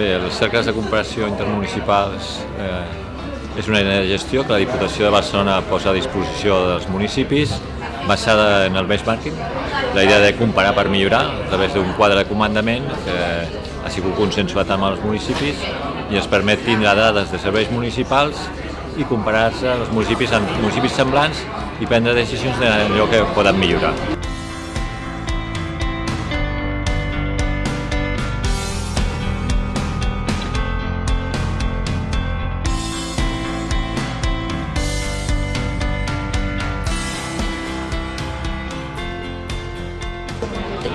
Bé, els cercles de comparació intermunicipals eh, és una eina de gestió que la Diputació de Barcelona posa a disposició dels municipis basada en el benchmarking, la idea de comparar per millorar a través d'un quadre de comandament que ha sigut consensuat amb els municipis i ens permet tindre dades de serveis municipals i comparar-se els municipis amb municipis semblants i prendre decisions d'allò que poden millorar.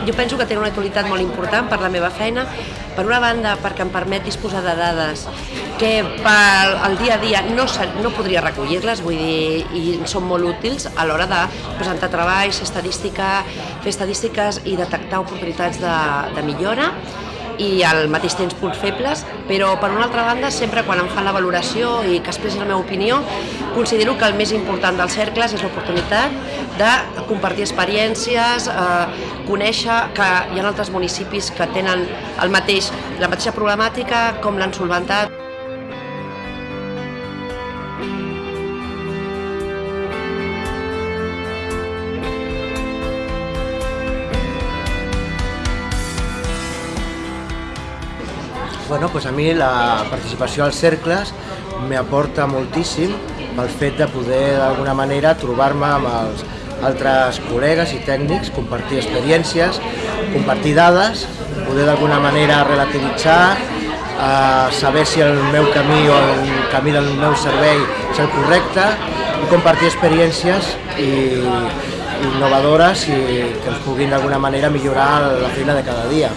Jo penso que té una utilitat molt important per la meva feina. Per una banda, perquè em permet disposar de dades que per al dia a dia no, no podria recollir-les, vull dir, i són molt útils a l'hora de presentar treballs, estadística, fer estadístiques i detectar oportunitats de, de millora i al mateix temps punts febles, però per una altra banda, sempre quan em fan la valoració i que expressi la meva opinió, considero que el més important dels cercles és l'oportunitat de compartir experiències, eh, conèixer que hi ha altres municipis que tenen el mateix, la mateixa problemàtica, com l'han solventat. Bueno, pues a mi la participació als cercles m'aporta moltíssim pel fet de poder d'alguna manera trobar-me amb els altres col·legues i tècnics, compartir experiències, compartir dades, poder d'alguna manera relativitzar, eh, saber si el meu camí o el camí del meu servei és el correcte i compartir experiències i, innovadores i que ens puguin d'alguna manera millorar la feina de cada dia.